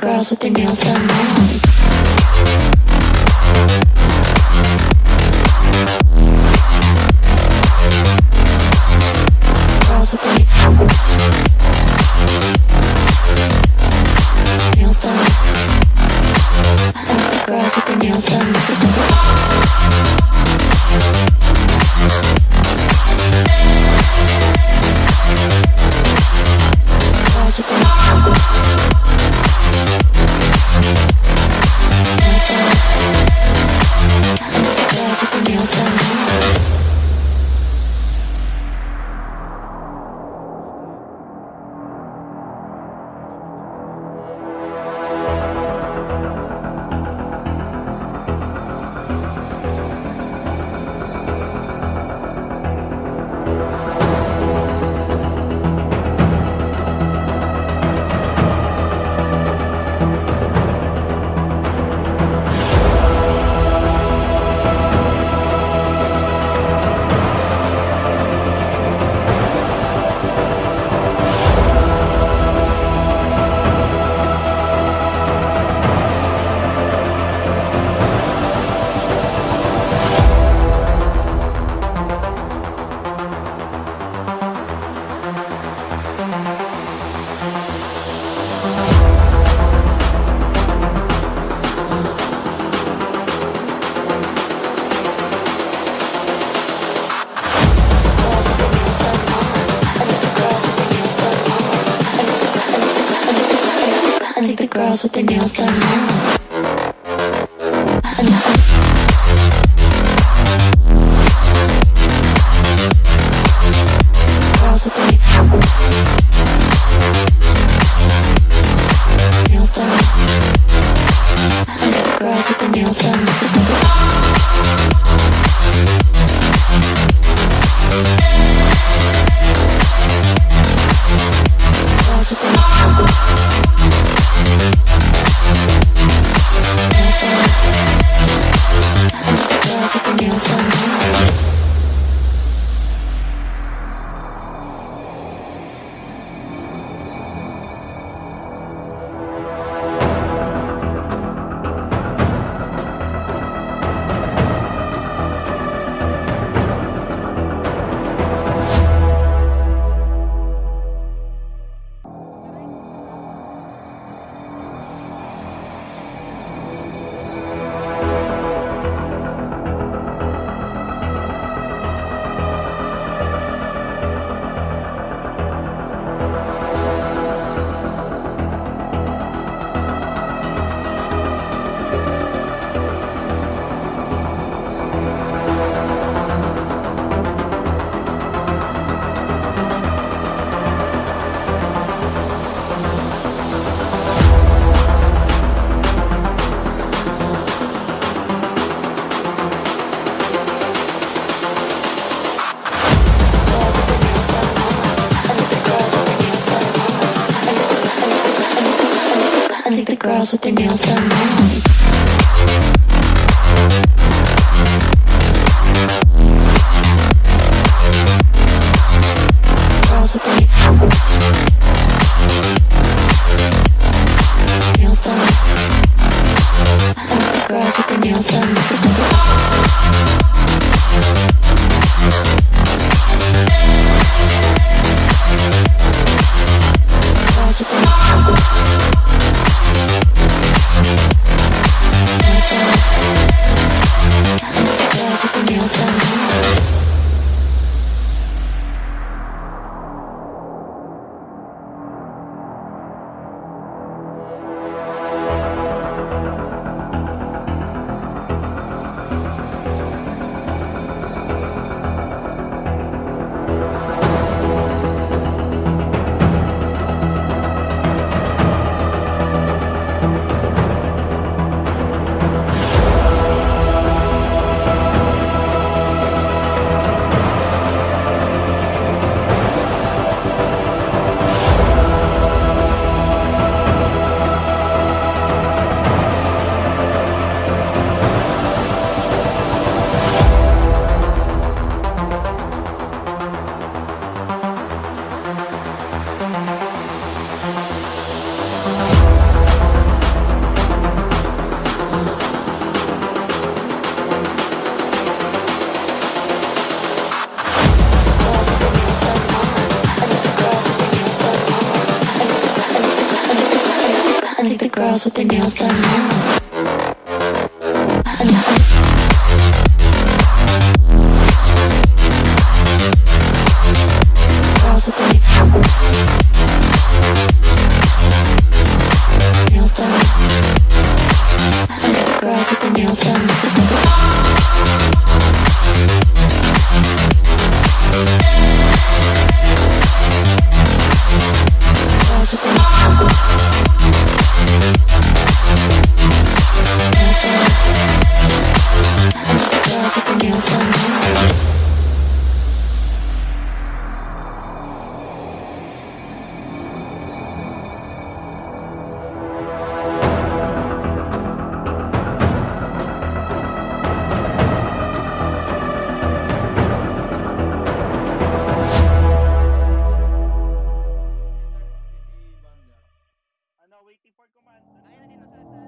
girls with their nails done. I like the girls with their nails done now. with the nails done. waiting for command. Ayun, nandito sa, sa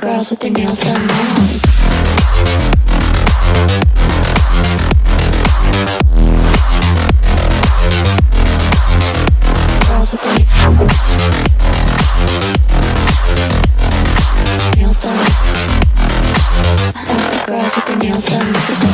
girls with their nails done now. girls with their nails done.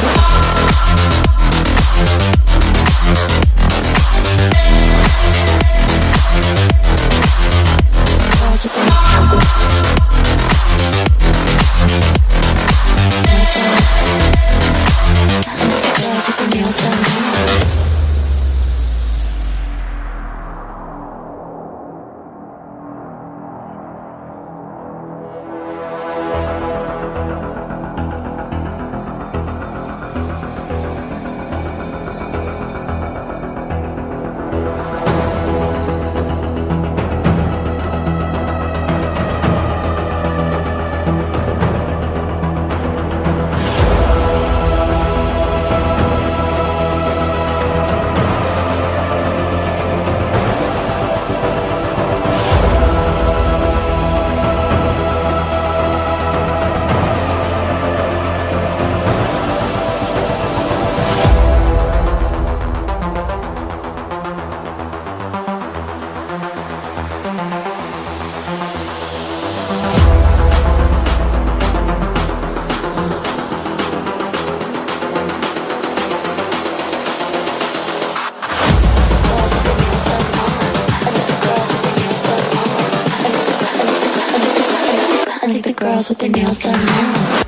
with their nails done now.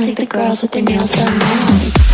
I think the girls with their nails done now.